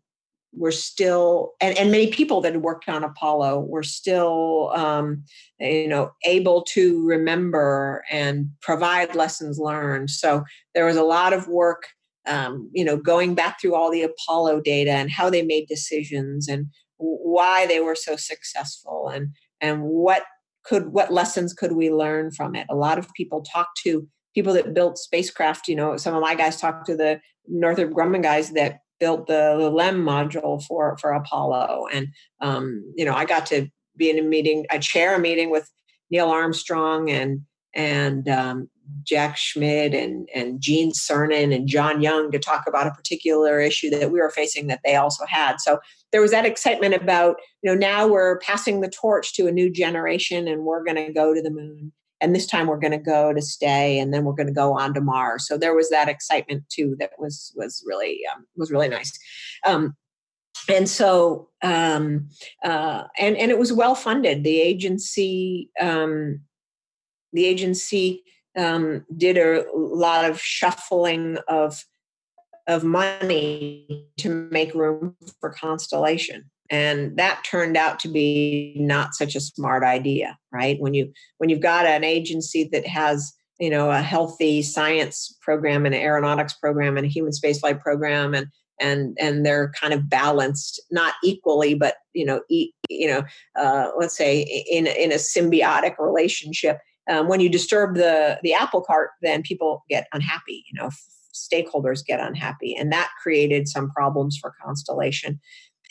were still and, and many people that had worked on apollo were still um, you know able to remember and provide lessons learned so there was a lot of work um, you know, going back through all the Apollo data and how they made decisions and why they were so successful and and what could what lessons could we learn from it. A lot of people talk to people that built spacecraft. You know, some of my guys talked to the Northrop Grumman guys that built the, LEM module for for Apollo, and um, you know, I got to be in a meeting, I chair a meeting with Neil Armstrong and and um, Jack Schmitt and, and Gene Cernan and John Young to talk about a particular issue that we were facing that they also had. So there was that excitement about, you know, now we're passing the torch to a new generation and we're going to go to the moon. And this time we're going to go to stay, and then we're going to go on to Mars. So there was that excitement too that was was really um, was really nice. Um, and so um, uh, and and it was well funded. The agency um, the agency um, did a lot of shuffling of of money to make room for Constellation, and that turned out to be not such a smart idea, right? When you when you've got an agency that has you know a healthy science program and an aeronautics program and a human spaceflight program and and and they're kind of balanced not equally but you know e- you know uh, let's say in in a symbiotic relationship um, when you disturb the the apple cart then people get unhappy you know stakeholders get unhappy and that created some problems for constellation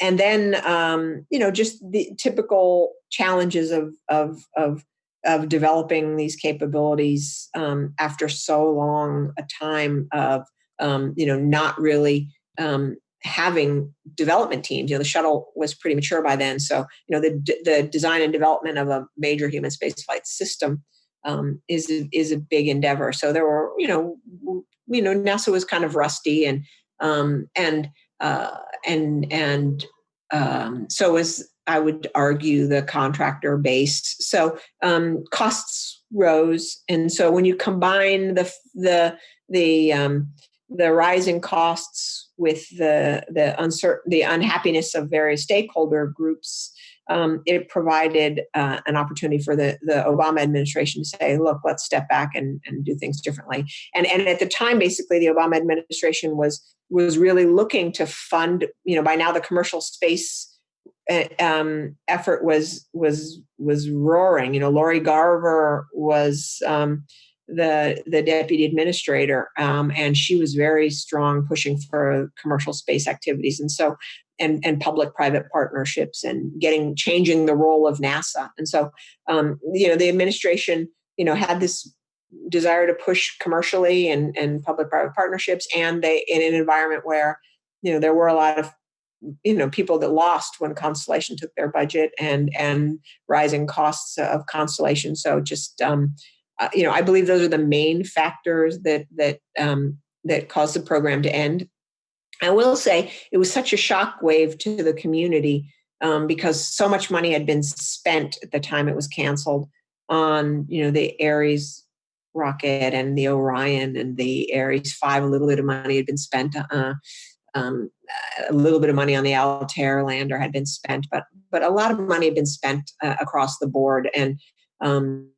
and then um, you know just the typical challenges of of of of developing these capabilities um, after so long a time of um, you know not really um, having development teams. You know, the shuttle was pretty mature by then, so you know the the design and development of a major human spaceflight system um, is is a big endeavor. So there were, you know, you know, NASA was kind of rusty, and um, and uh, and and um, so was I would argue the contractor base. So um, costs rose, and so when you combine the the the um, the rising costs with the the uncertain the unhappiness of various stakeholder groups um, it provided uh, an opportunity for the, the Obama administration to say, look, let's step back and, and do things differently. And, and at the time, basically, the Obama administration was was really looking to fund, you know, by now the commercial space uh, um, effort was was was roaring. You know, Lori Garver was um, the the deputy administrator, um, and she was very strong pushing for commercial space activities. And so and, and public-private partnerships and getting changing the role of NASA. And so, um, you know, the administration, you know, had this desire to push commercially and, and public-private partnerships, and they in an environment where, you know, there were a lot of you know people that lost when constellation took their budget and and rising costs of constellation so just um, uh, you know i believe those are the main factors that that um, that caused the program to end I will say it was such a shock wave to the community um, because so much money had been spent at the time it was canceled on you know the Ares rocket and the Orion and the Ares five. A little bit of money had been spent. Uh, um, a little bit of money on the Altair lander had been spent, but but a lot of money had been spent uh, across the board, and um,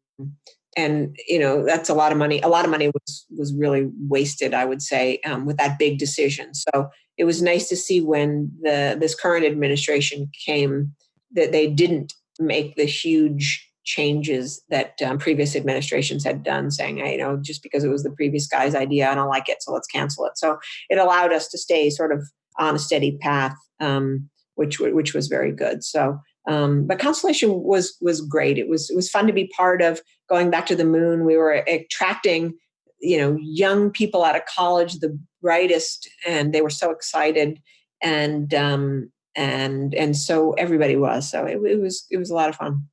and you know that's a lot of money a lot of money was was really wasted i would say um, with that big decision. So it was nice to see when the this current administration came that they didn't make the huge changes that um, previous administrations had done saying hey, you know just because it was the previous guy's idea i don't like it so let's cancel it. So it allowed us to stay sort of on a steady path um, which which was very good. So um, but Constellation was was great. It was it was fun to be part of going back to the moon. We were attracting you know young people out of college, the brightest, and they were so excited. And um, and and so everybody was. So it, it was it was a lot of fun.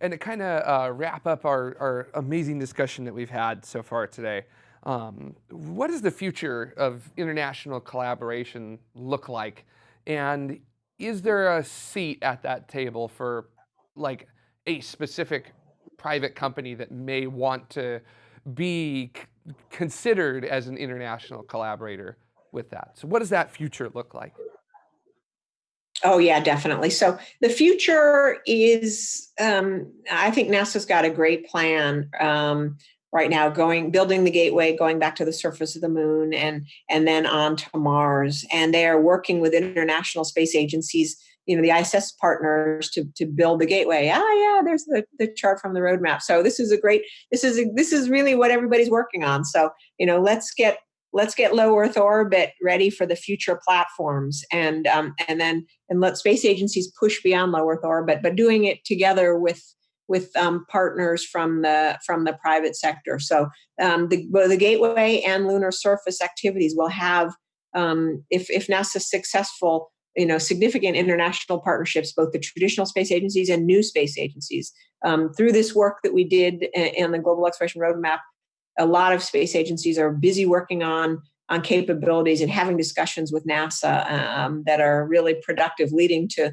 And to kind of uh, wrap up our, our amazing discussion that we've had so far today, um, what does the future of international collaboration look like? And is there a seat at that table for like a specific private company that may want to be considered as an international collaborator with that? So what does that future look like? Oh yeah, definitely. So the future is, um, I think NASA's got a great plan. Um, right now going building the gateway going back to the surface of the moon and and then on to mars and they are working with international space agencies you know the ISS partners to to build the gateway. Ah, yeah, there's the, the chart from the roadmap. So this is a great. This is a, this is really what everybody's working on. So you know, let's get let's get low Earth orbit ready for the future platforms, and um, and then and let space agencies push beyond low Earth orbit, but doing it together with with um, partners from the from the private sector. So um, the the gateway and lunar surface activities will have, um, if if NASA's successful, you know, significant international partnerships, both the traditional space agencies and new space agencies. Um, through this work that we did in the Global Exploration Roadmap, a lot of space agencies are busy working on on capabilities and having discussions with NASA um, that are really productive, leading to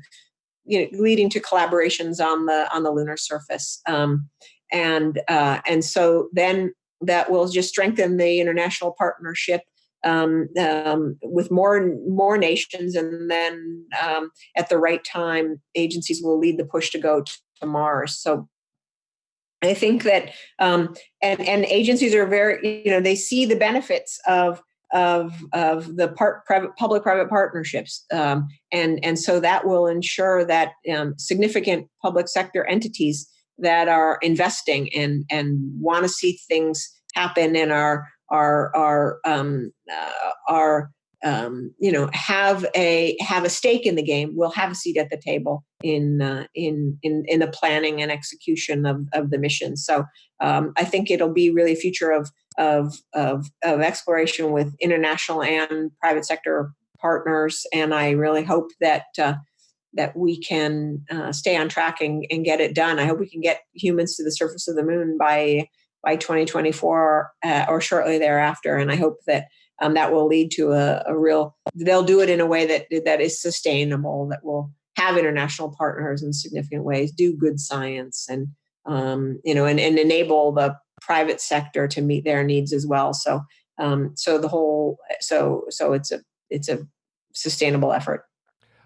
you know, leading to collaborations on the on the lunar surface. Um, and uh, and so then that will just strengthen the international partnership um, um, with more more nations, and then um, at the right time, agencies will lead the push to go to Mars. So I think that um, and and agencies are very you know they see the benefits of of of the part private public private partnerships. Um, and and so that will ensure that um, significant public sector entities that are investing and and want to see things happen and are are are um, uh, are um, you know have a have a stake in the game will have a seat at the table in uh, in in in the planning and execution of of the mission. So um, i think it'll be really a future of of of of exploration with international and private sector partners and i really hope that uh, that we can uh, stay on track and, and get it done. I hope we can get humans to the surface of the moon by by 2024 uh, or shortly thereafter and i hope that um, that will lead to a, a, real they'll do it in a way that that is sustainable that will have international partners in significant ways do good science and um, you know and, and enable the private sector to meet their needs as well. So um, so the whole so so it's a it's a sustainable effort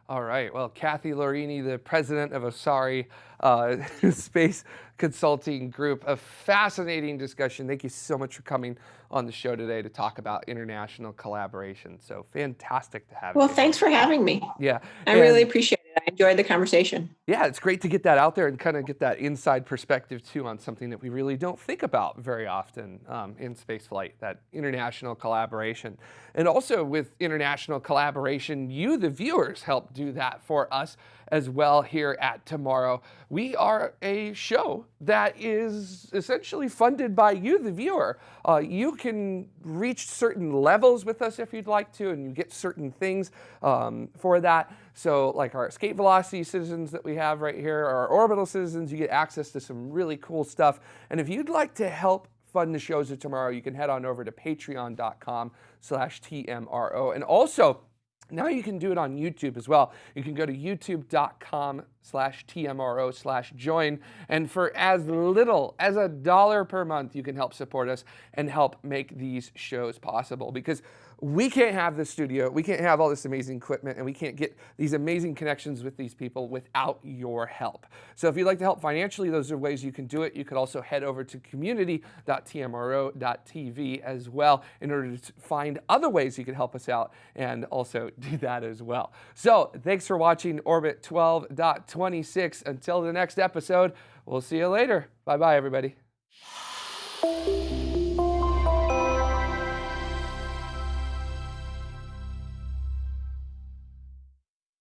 all right. Well, Kathy Laurini, the president of Osare uh, Space Consulting Group, a fascinating discussion. Thank you so much for coming on the show today to talk about international collaboration. So fantastic to have well, you. Well, thanks for having me. Yeah. I and really appreciate it. I enjoyed the conversation. Yeah, it's great to get that out there and kind of get that inside perspective too on something that we really don't think about very often um, in spaceflight, that international collaboration. And also with international collaboration, you, the viewers, help do that for us as well here at Tomorrow. We are a show that is essentially funded by you, the viewer. Uh, you can reach certain levels with us if you'd like to, and you get certain things um, for that. So like our escape velocity citizens that we have right here, our orbital citizens, you get access to some really cool stuff. And if you'd like to help fund the shows of tomorrow, you can head on over to patreon.com slash TMRO. And also, now you can do it on YouTube as well. You can go to youtube.com slash TMRO slash join. And for as little as a dollar per month, you can help support us and help make these shows possible. Because we can't have this studio, we can't have all this amazing equipment, and we can't get these amazing connections with these people without your help. So if you'd like to help financially, those are ways you can do it. You could also head over to community.tmro.tv as well in order to find other ways you can help us out and also do that as well. So thanks for watching Orbit 12.26. Until the next episode, we'll see you later. Bye-bye, everybody.